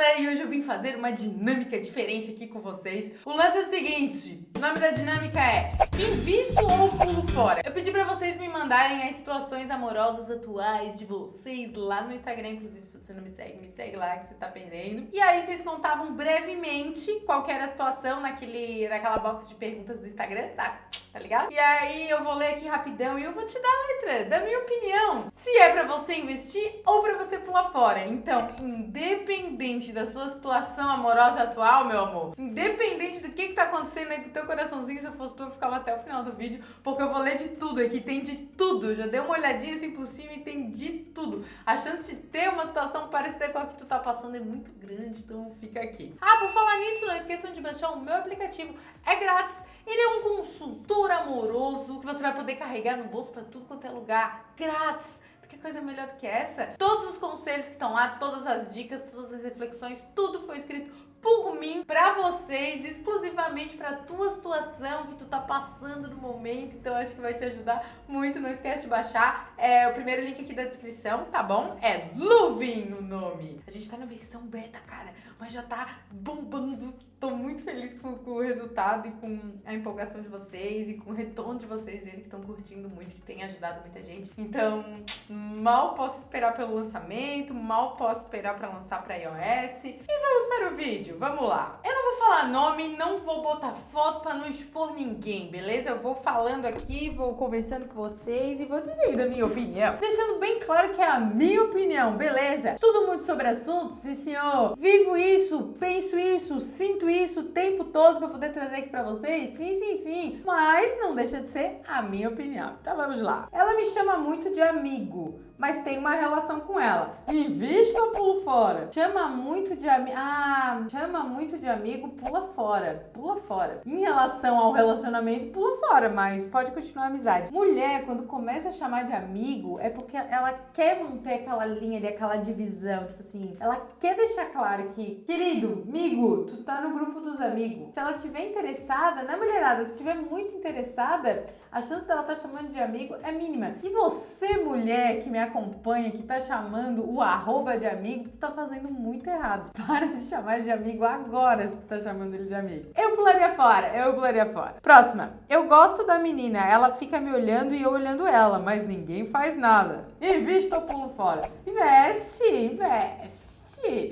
Renata e hoje eu vim fazer uma dinâmica diferente aqui com vocês. O lance é o seguinte, o nome da dinâmica é Invisto ou Pulo Fora? Eu pedi pra vocês me mandarem as situações amorosas atuais de vocês lá no Instagram, inclusive se você não me segue, me segue lá que você tá perdendo. E aí vocês contavam brevemente qual era a situação naquele, naquela box de perguntas do Instagram, sabe? Tá ligado? E aí eu vou ler aqui rapidão e eu vou te dar a letra da minha opinião. Se é pra você investir ou pra você pular fora. Então, independente da sua situação amorosa atual, meu amor, independente do que tá acontecendo aí com o teu coraçãozinho, se eu fosse tu, eu ficava até o final do vídeo, porque eu vou ler de tudo aqui, tem de tudo. Já dei uma olhadinha assim por cima e tem de tudo. A chance de ter uma situação parecida com a que tu tá passando é muito grande, então fica aqui. Ah, por falar nisso, não esqueçam de baixar o meu aplicativo. É grátis. Ele é um consultor amoroso que você vai poder carregar no bolso para tudo quanto é lugar, grátis. Que coisa melhor do que essa? Todos os conselhos que estão lá, todas as dicas, todas as reflexões, tudo foi escrito por mim, pra vocês, exclusivamente pra tua situação que tu tá passando no momento, então acho que vai te ajudar muito, não esquece de baixar, é o primeiro link aqui da descrição, tá bom? É Luvin o nome. A gente tá na versão beta, cara, mas já tá bombando, tô muito feliz com, com o resultado e com a empolgação de vocês e com o retorno de vocês, eles que estão curtindo muito, que tem ajudado muita gente, então mal posso esperar pelo lançamento, mal posso esperar pra lançar pra iOS, e vamos para o vídeo vídeo, vamos lá. Eu não vou falar nome, não vou botar foto pra não expor ninguém, beleza? Eu vou falando aqui, vou conversando com vocês e vou dizendo a minha opinião. Deixando bem claro que é a minha opinião, beleza? Tudo muito sobre assuntos, sim senhor. Vivo isso, penso isso, sinto isso o tempo todo pra poder trazer aqui pra vocês? Sim, sim, sim. Mas não deixa de ser a minha opinião. Então vamos lá. Ela me chama muito de amigo mas tem uma relação com ela. Invista ou pulo fora? Chama muito de amigo. Ah, chama muito de amigo, pula fora. Pula fora. Em relação ao relacionamento, pula fora, mas pode continuar a amizade. Mulher, quando começa a chamar de amigo, é porque ela quer manter aquela linha ali, aquela divisão. Tipo assim, ela quer deixar claro que, querido, amigo, tu tá no grupo dos amigos. Se ela tiver interessada, na mulherada, se estiver muito interessada, a chance dela tá chamando de amigo é mínima. E você, mulher, que me acompanha, que tá chamando o arroba de amigo, tá fazendo muito errado. Para de chamar de amigo agora se tu tá chamando ele de amigo. Eu pularia fora, eu pularia fora. Próxima. Eu gosto da menina, ela fica me olhando e eu olhando ela, mas ninguém faz nada. Invista ou pulo fora? Investe, investe.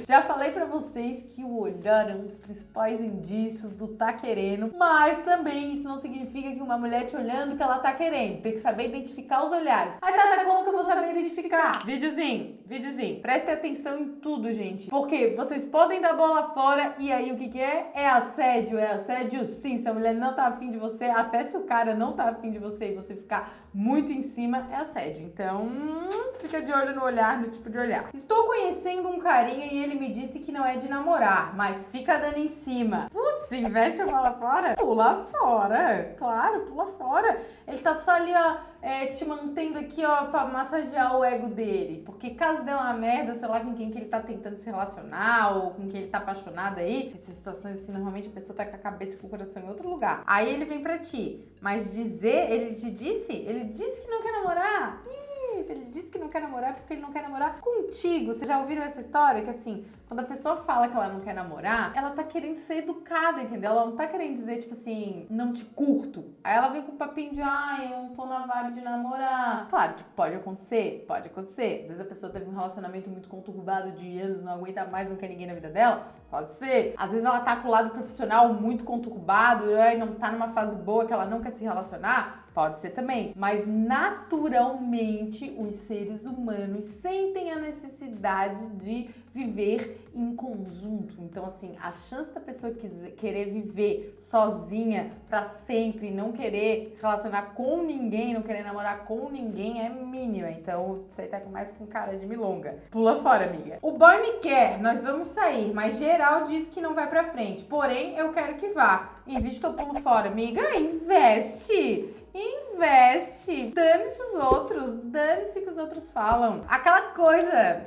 Já falei pra vocês que o olhar é um dos principais indícios do tá querendo, mas também isso não significa que uma mulher te olhando que ela tá querendo. Tem que saber identificar os olhares. Aí tá, como que eu vou saber identificar? Videozinho, videozinho. Prestem atenção em tudo, gente. Porque vocês podem dar bola fora e aí o que que é? É assédio, é assédio sim. Se a mulher não tá afim de você, até se o cara não tá afim de você e você ficar muito em cima, é assédio. Então, hum, fica de olho no olhar, no tipo de olhar. Estou conhecendo um carinha e ele me disse que não é de namorar, mas fica dando em cima. Putz, investe a bola fora? Pula fora, claro, pula fora. Ele tá só ali, ó, é, te mantendo aqui, ó, pra massagear o ego dele. Porque caso dê uma merda, sei lá, com quem que ele tá tentando se relacionar ou com quem ele tá apaixonado aí, essas situações assim, normalmente a pessoa tá com a cabeça e com o coração em outro lugar. Aí ele vem pra ti. Mas dizer, ele te disse? Ele disse que não quer namorar? Ih, isso. Ele disse que não quer namorar porque ele não quer namorar contigo. Vocês já ouviram essa história? Que assim, quando a pessoa fala que ela não quer namorar, ela tá querendo ser educada, entendeu? Ela não tá querendo dizer, tipo assim, não te curto. Aí ela vem com o papinho de, ai, eu não tô na vibe de namorar. Claro que pode acontecer, pode acontecer. Às vezes a pessoa teve um relacionamento muito conturbado de anos, não aguenta mais, não quer ninguém na vida dela. Pode ser. Às vezes ela tá com o lado profissional muito conturbado, e não tá numa fase boa que ela não quer se relacionar. Pode ser também. Mas naturalmente os seres humanos sentem a necessidade de viver em conjunto. Então, assim, a chance da pessoa querer viver sozinha para sempre, não querer se relacionar com ninguém, não querer namorar com ninguém é mínima. Então, isso aí tá mais com cara de milonga. Pula fora, amiga. O boy me quer, nós vamos sair, mas geral diz que não vai pra frente. Porém, eu quero que vá. Invista ou pulo fora, amiga? Investe! Investe! Dane-se os outros, dane-se que os outros falam. Aquela coisa,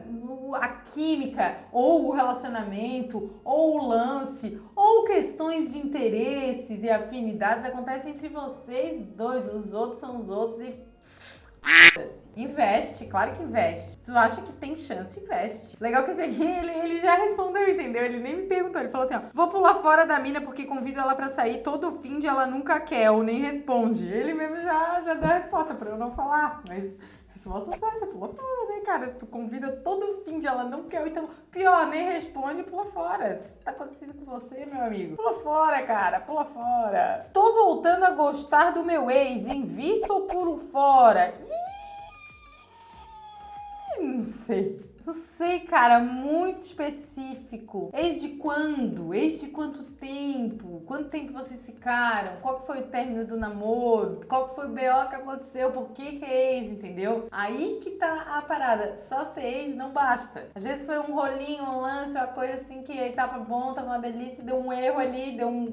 a química, ou o relacionamento, ou o lance, ou questões de interesses e afinidades acontecem entre vocês dois. Os outros são os outros e Investe, claro que investe. Se tu acha que tem chance, investe. Legal que esse aqui, ele, ele já respondeu, entendeu? Ele nem me perguntou. Ele falou assim, ó, vou pular fora da mina porque convido ela pra sair todo fim de ela nunca quer ou nem responde. Ele mesmo já, já deu a resposta pra eu não falar, mas... Resposta certa, pula fora, né, cara? Se tu convida todo fim de ela não quer, então pior, nem responde, pula fora. Se tá acontecendo com você, meu amigo, pula fora, cara, pula fora. Tô voltando a gostar do meu ex, invisto ou pulo fora? Ih! Não sei. Não sei, cara, muito específico. Ex de quando? Ex de quanto tempo? Quanto tempo vocês ficaram? Qual foi o término do namoro? Qual foi o BO que aconteceu? Por que que é ex, entendeu? Aí que tá a parada. Só ser ex não basta. Às vezes foi um rolinho, um lance, uma coisa assim que aí tava bom, tava uma delícia, deu um erro ali, deu um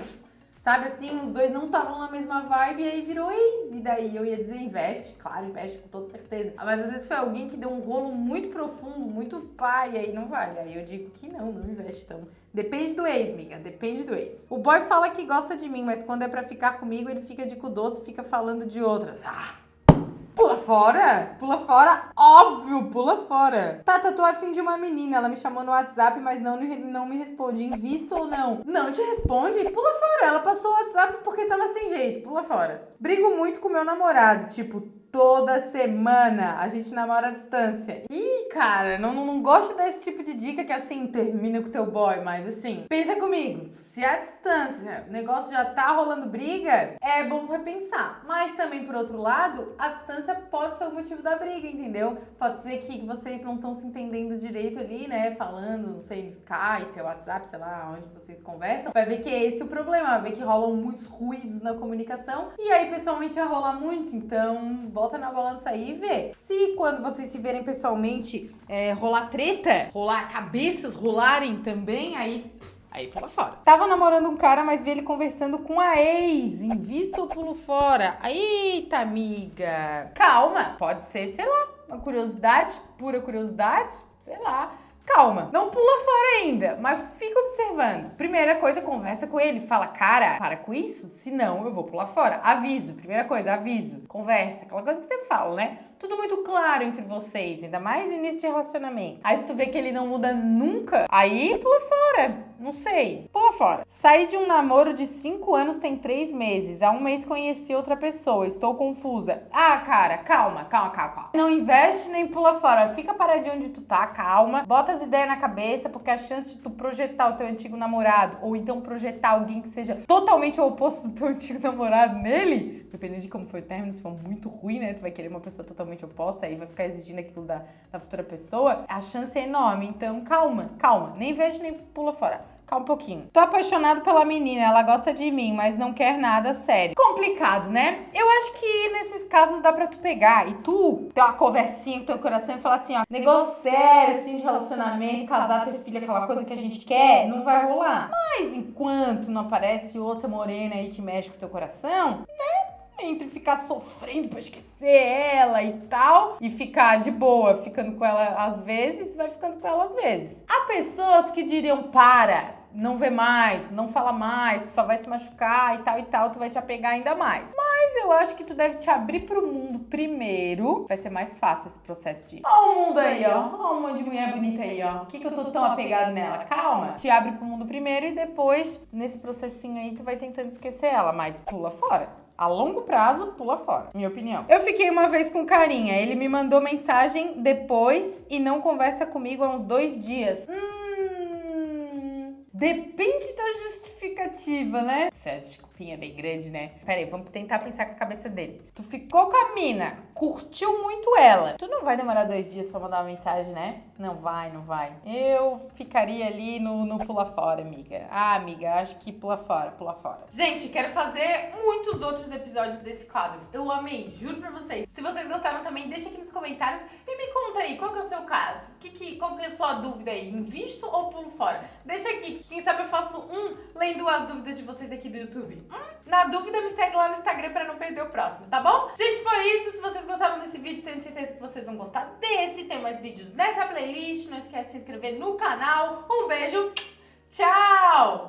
Sabe assim, os dois não estavam na mesma vibe e aí virou ex. E daí eu ia dizer investe, claro, investe com toda certeza. Mas às vezes foi alguém que deu um rolo muito profundo, muito pai, aí não vale. Aí eu digo que não, não investe. Então, depende do ex, miga, depende do ex. O boy fala que gosta de mim, mas quando é pra ficar comigo, ele fica de cu doce, fica falando de outras. Ah! Fora? Pula fora? Óbvio, pula fora. Tata, tô afim de uma menina. Ela me chamou no WhatsApp, mas não, não me responde. Invisto ou não? Não te responde? Pula fora. Ela passou o WhatsApp porque tava sem jeito. Pula fora. Brigo muito com meu namorado. Tipo, toda semana. A gente namora à distância. Ih, cara, não, não, gosto desse tipo de dica que assim, termina com teu boy, mas assim, pensa comigo. Se a distância, o negócio já tá rolando briga, é bom repensar. Mas também, por outro lado, a distância pode ser o motivo da briga, entendeu? Pode ser que vocês não estão se entendendo direito ali, né? Falando, não sei, no Skype, WhatsApp, sei lá, onde vocês conversam. Vai ver que é esse o problema, vai ver que rolam muitos ruídos na comunicação. E aí, pessoalmente, vai rolar muito, então bota na balança aí e vê. Se quando vocês se verem pessoalmente é, rolar treta, rolar cabeças rolarem também, aí. Aí pula fora. Tava namorando um cara, mas vi ele conversando com a ex. Invisto ou pulo fora? Eita, amiga. Calma. Pode ser, sei lá, uma curiosidade, pura curiosidade, sei lá. Calma, não pula fora ainda, mas fica observando. Primeira coisa, conversa com ele, fala, cara, para com isso, senão eu vou pular fora. Aviso, primeira coisa, aviso. Conversa, aquela coisa que você fala, né? tudo muito claro entre vocês, ainda mais de relacionamento. Aí se tu vê que ele não muda nunca, aí pula fora. Não sei, pula fora. Saí de um namoro de 5 anos tem 3 meses. Há um mês conheci outra pessoa. Estou confusa. Ah, cara, calma, calma, calma, calma. Não investe nem pula fora. Fica paradinho onde tu tá, calma. Bota as ideias na cabeça, porque a chance de tu projetar o teu antigo namorado, ou então projetar alguém que seja totalmente o oposto do teu antigo namorado nele, dependendo de como foi o término, se for muito ruim, né? Tu vai querer uma pessoa totalmente oposta e vai ficar exigindo aquilo da, da futura pessoa, a chance é enorme. Então, calma, calma. Nem vejo nem pula fora. Calma um pouquinho. Tô apaixonado pela menina, ela gosta de mim, mas não quer nada sério. Complicado, né? Eu acho que nesses casos dá pra tu pegar e tu ter uma conversinha com teu coração e falar assim, ó, negócio sério, assim, de relacionamento, casar, ter filho, aquela coisa que a gente quer, não vai rolar. Mas enquanto não aparece outra morena aí que mexe com teu coração, né? Entre ficar sofrendo pra esquecer ela e tal, e ficar de boa, ficando com ela às vezes, vai ficando com ela às vezes. Há pessoas que diriam, para, não vê mais, não fala mais, tu só vai se machucar e tal e tal, tu vai te apegar ainda mais. Mas eu acho que tu deve te abrir pro mundo primeiro, vai ser mais fácil esse processo de ó o mundo aí, ó, ó um monte de mulher bonita aí, ó, que que eu tô tão apegado nela? Calma, te abre pro mundo primeiro e depois, nesse processinho aí, tu vai tentando esquecer ela, mas pula fora. A longo prazo, pula fora, minha opinião. Eu fiquei uma vez com carinha, ele me mandou mensagem depois e não conversa comigo há uns dois dias. Hum, depende da justificativa, né? Essa desculpinha é bem grande, né? Pera aí, vamos tentar pensar com a cabeça dele. Tu ficou com a mina, curtiu muito ela. Tu não vai demorar dois dias pra mandar uma mensagem, né? Não vai, não vai. Eu ficaria ali no, no pula fora, amiga. Ah, amiga, acho que pula fora, pula fora. Gente, quero fazer muitos outros episódios desse quadro. Eu amei, juro pra vocês. Se vocês gostaram também, deixa aqui nos comentários e me conta aí, qual que é o seu caso? Que, que, qual que é a sua dúvida aí? Invisto ou pulo fora? Deixa aqui, quem sabe eu faço um lendo as dúvidas de vocês aqui do YouTube. Hum? Na dúvida, me segue lá no Instagram pra não perder o próximo, tá bom? Gente, foi isso. Se vocês gostaram desse vídeo, tenho certeza que vocês vão gostar desse. Tem mais vídeos nessa playlist. Não esquece de se inscrever no canal. Um beijo. Tchau!